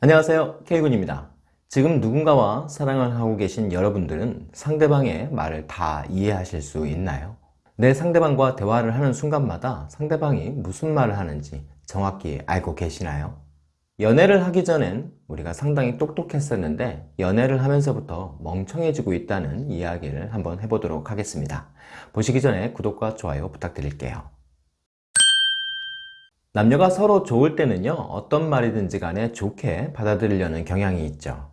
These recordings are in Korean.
안녕하세요 K군입니다 지금 누군가와 사랑을 하고 계신 여러분들은 상대방의 말을 다 이해하실 수 있나요? 내 상대방과 대화를 하는 순간마다 상대방이 무슨 말을 하는지 정확히 알고 계시나요? 연애를 하기 전엔 우리가 상당히 똑똑했었는데 연애를 하면서부터 멍청해지고 있다는 이야기를 한번 해보도록 하겠습니다 보시기 전에 구독과 좋아요 부탁드릴게요 남녀가 서로 좋을 때는요 어떤 말이든지 간에 좋게 받아들이려는 경향이 있죠.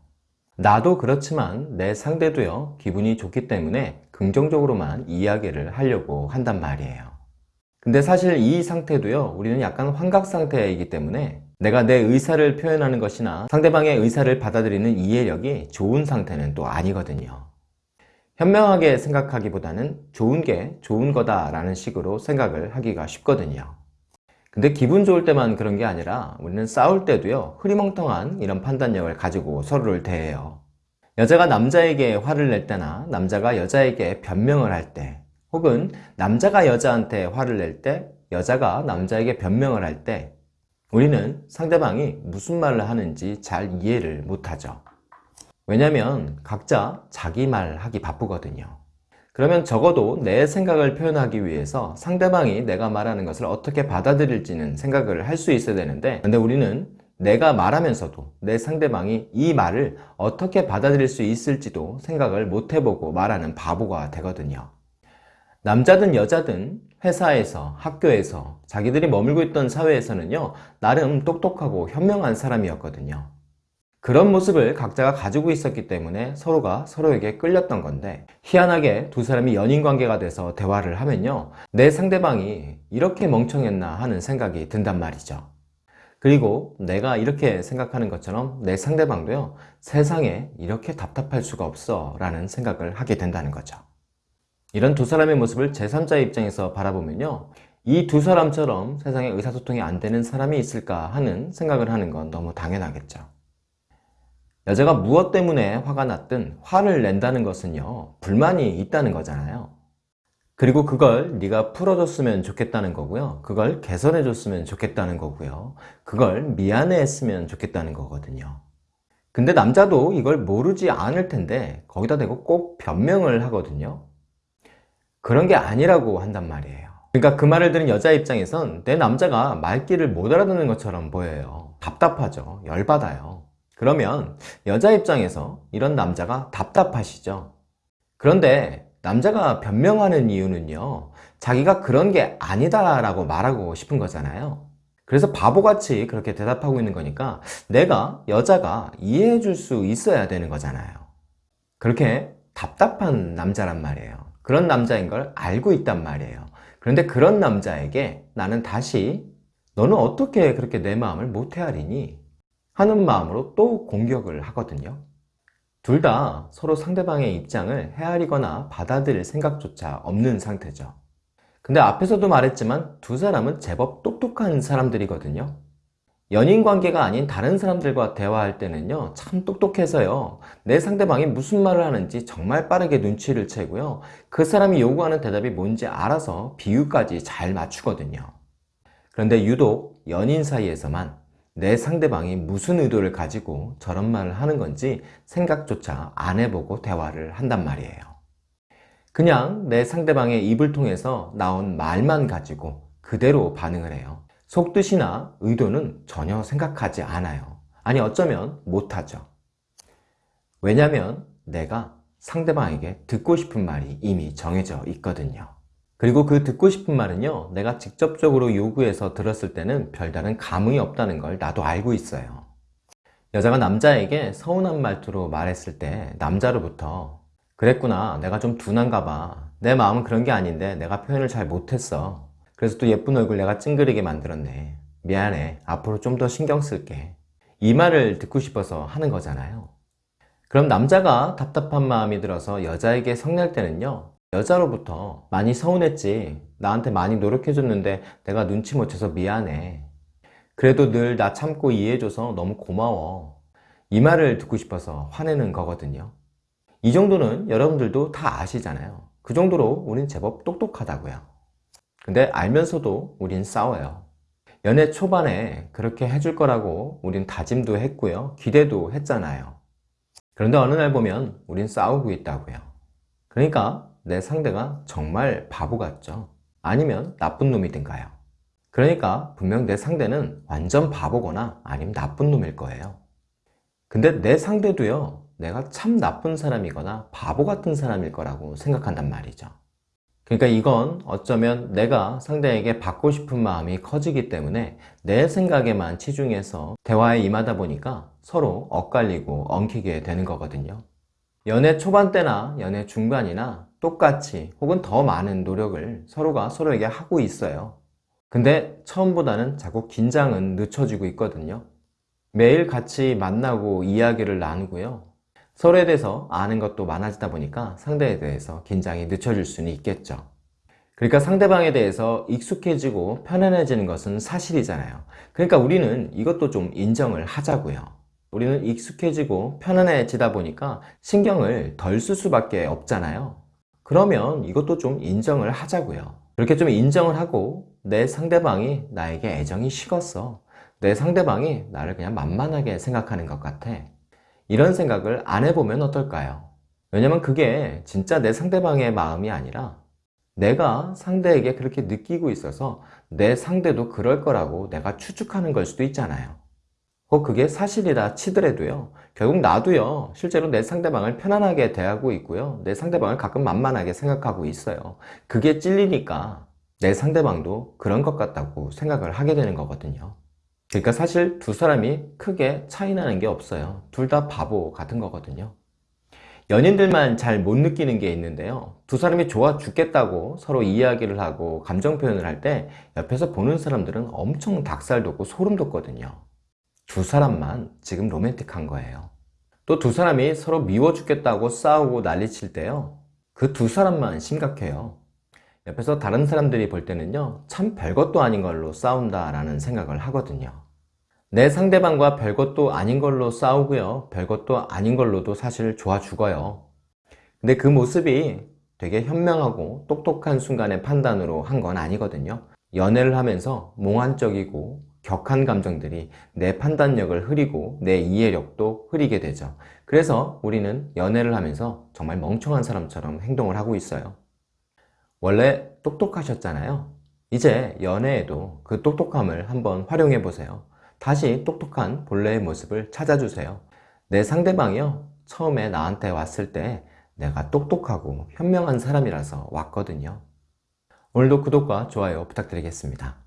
나도 그렇지만 내 상대도요 기분이 좋기 때문에 긍정적으로만 이야기를 하려고 한단 말이에요. 근데 사실 이 상태도요 우리는 약간 환각 상태이기 때문에 내가 내 의사를 표현하는 것이나 상대방의 의사를 받아들이는 이해력이 좋은 상태는 또 아니거든요. 현명하게 생각하기보다는 좋은 게 좋은 거다 라는 식으로 생각을 하기가 쉽거든요 근데 기분 좋을 때만 그런 게 아니라 우리는 싸울 때도요 흐리멍텅한 이런 판단력을 가지고 서로를 대해요. 여자가 남자에게 화를 낼 때나 남자가 여자에게 변명을 할 때 혹은 남자가 여자한테 화를 낼 때 여자가 남자에게 변명을 할 때 우리는 상대방이 무슨 말을 하는지 잘 이해를 못하죠. 왜냐면 각자 자기 말 하기 바쁘거든요 그러면 적어도 내 생각을 표현하기 위해서 상대방이 내가 말하는 것을 어떻게 받아들일지는 생각을 할 수 있어야 되는데 근데 우리는 내가 말하면서도 내 상대방이 이 말을 어떻게 받아들일 수 있을지도 생각을 못 해보고 말하는 바보가 되거든요. 남자든 여자든 회사에서 학교에서 자기들이 머물고 있던 사회에서는요 나름 똑똑하고 현명한 사람이었거든요 그런 모습을 각자가 가지고 있었기 때문에 서로가 서로에게 끌렸던 건데 희한하게 두 사람이 연인관계가 돼서 대화를 하면요. 내 상대방이 이렇게 멍청했나 하는 생각이 든단 말이죠. 그리고 내가 이렇게 생각하는 것처럼 내 상대방도요. 세상에 이렇게 답답할 수가 없어 라는 생각을 하게 된다는 거죠. 이런 두 사람의 모습을 제3자의 입장에서 바라보면요. 이 두 사람처럼 세상에 의사소통이 안 되는 사람이 있을까 하는 생각을 하는 건 너무 당연하겠죠 여자가 무엇 때문에 화가 났든 화를 낸다는 것은요 불만이 있다는 거잖아요. 그리고 그걸 네가 풀어줬으면 좋겠다는 거고요. 그걸 개선해 줬으면 좋겠다는 거고요. 그걸 미안해 했으면 좋겠다는 거거든요. 근데 남자도 이걸 모르지 않을 텐데 거기다 대고 꼭 변명을 하거든요. 그런 게 아니라고 한단 말이에요. 그러니까 그 말을 들은 여자 입장에선 내 남자가 말귀를 못 알아듣는 것처럼 보여요. 답답하죠. 열받아요. 그러면 여자 입장에서 이런 남자가 답답하시죠? 그런데 남자가 변명하는 이유는요 자기가 그런 게 아니다 라고 말하고 싶은 거잖아요. 그래서 바보같이 그렇게 대답하고 있는 거니까 내가 여자가 이해해 줄 수 있어야 되는 거잖아요. 그렇게 답답한 남자란 말이에요. 그런 남자인 걸 알고 있단 말이에요. 그런데 그런 남자에게 나는 다시 너는 어떻게 그렇게 내 마음을 못 헤아리니? 하는 마음으로 또 공격을 하거든요. 둘 다 서로 상대방의 입장을 헤아리거나 받아들일 생각조차 없는 상태죠. 근데 앞에서도 말했지만 두 사람은 제법 똑똑한 사람들이거든요. 연인 관계가 아닌 다른 사람들과 대화할 때는요 참 똑똑해서요 내 상대방이 무슨 말을 하는지 정말 빠르게 눈치를 채고요 그 사람이 요구하는 대답이 뭔지 알아서 비유까지 잘 맞추거든요. 그런데 유독 연인 사이에서만 내 상대방이 무슨 의도를 가지고 저런 말을 하는 건지 생각조차 안 해보고 대화를 한단 말이에요. 그냥 내 상대방의 입을 통해서 나온 말만 가지고 그대로 반응을 해요. 속뜻이나 의도는 전혀 생각하지 않아요. 아니 어쩌면 못하죠. 왜냐면 내가 상대방에게 듣고 싶은 말이 이미 정해져 있거든요 그리고 그 듣고 싶은 말은요 내가 직접적으로 요구해서 들었을 때는 별다른 감흥이 없다는 걸 나도 알고 있어요. 여자가 남자에게 서운한 말투로 말했을 때 남자로부터 그랬구나 내가 좀 둔한가 봐내 마음은 그런 게 아닌데 내가 표현을 잘 못했어. 그래서 또 예쁜 얼굴 내가 찡그리게 만들었네. 미안해. 앞으로 좀 더 신경 쓸게. 이 말을 듣고 싶어서 하는 거잖아요. 그럼 남자가 답답한 마음이 들어서 여자에게 성낼 때는요 여자로부터 많이 서운했지. 나한테 많이 노력해줬는데 내가 눈치 못 채서 미안해. 그래도 늘 나 참고 이해해줘서 너무 고마워. 이 말을 듣고 싶어서 화내는 거거든요. 이 정도는 여러분들도 다 아시잖아요. 그 정도로 우린 제법 똑똑하다고요. 근데 알면서도 우린 싸워요. 연애 초반에 그렇게 해줄 거라고 우린 다짐도 했고요. 기대도 했잖아요. 그런데 어느 날 보면 우린 싸우고 있다고요. 그러니까 내 상대가 정말 바보 같죠. 아니면 나쁜 놈이든가요. 그러니까 분명 내 상대는 완전 바보거나 아니면 나쁜 놈일 거예요. 근데 내 상대도요, 내가 참 나쁜 사람이거나 바보 같은 사람일 거라고 생각한단 말이죠. 그러니까 이건 어쩌면 내가 상대에게 받고 싶은 마음이 커지기 때문에 내 생각에만 치중해서 대화에 임하다 보니까 서로 엇갈리고 엉키게 되는 거거든요. 연애 초반 때나 연애 중반이나 똑같이 혹은 더 많은 노력을 서로가 서로에게 하고 있어요. 근데 처음보다는 자꾸 긴장은 늦춰지고 있거든요. 매일 같이 만나고 이야기를 나누고요. 서로에 대해서 아는 것도 많아지다 보니까 상대에 대해서 긴장이 늦춰질 수는 있겠죠. 그러니까 상대방에 대해서 익숙해지고 편안해지는 것은 사실이잖아요. 그러니까 우리는 이것도 좀 인정을 하자고요. 우리는 익숙해지고 편안해지다 보니까 신경을 덜 쓸 수밖에 없잖아요. 그러면 이것도 좀 인정을 하자고요. 그렇게 좀 인정을 하고 내 상대방이 나에게 애정이 식었어. 내 상대방이 나를 그냥 만만하게 생각하는 것 같아. 이런 생각을 안 해보면 어떨까요? 왜냐면 그게 진짜 내 상대방의 마음이 아니라 내가 상대에게 그렇게 느끼고 있어서 내 상대도 그럴 거라고 내가 추측하는 걸 수도 있잖아요. 혹 그게 사실이라 치더라도요. 결국 나도요. 실제로 내 상대방을 편안하게 대하고 있고요. 내 상대방을 가끔 만만하게 생각하고 있어요. 그게 찔리니까 내 상대방도 그런 것 같다고 생각을 하게 되는 거거든요. 그러니까 사실 두 사람이 크게 차이 나는 게 없어요. 둘 다 바보 같은 거거든요. 연인들만 잘 못 느끼는 게 있는데요. 두 사람이 좋아 죽겠다고 서로 이야기를 하고 감정 표현을 할 때 옆에서 보는 사람들은 엄청 닭살 돋고 소름 돋거든요. 두 사람만 지금 로맨틱한 거예요. 또 두 사람이 서로 미워 죽겠다고 싸우고 난리칠 때요. 그 두 사람만 심각해요. 옆에서 다른 사람들이 볼 때는요. 참 별것도 아닌 걸로 싸운다 라는 생각을 하거든요. 내 상대방과 별것도 아닌 걸로 싸우고요. 별것도 아닌 걸로도 사실 좋아 죽어요. 근데 그 모습이 되게 현명하고 똑똑한 순간의 판단으로 한 건 아니거든요. 연애를 하면서 몽환적이고 격한 감정들이 내 판단력을 흐리고 내 이해력도 흐리게 되죠. 그래서 우리는 연애를 하면서 정말 멍청한 사람처럼 행동을 하고 있어요. 원래 똑똑하셨잖아요. 이제 연애에도 그 똑똑함을 한번 활용해 보세요. 다시 똑똑한 본래의 모습을 찾아주세요. 내 상대방이요. 처음에 나한테 왔을 때 내가 똑똑하고 현명한 사람이라서 왔거든요. 오늘도 구독과 좋아요 부탁드리겠습니다.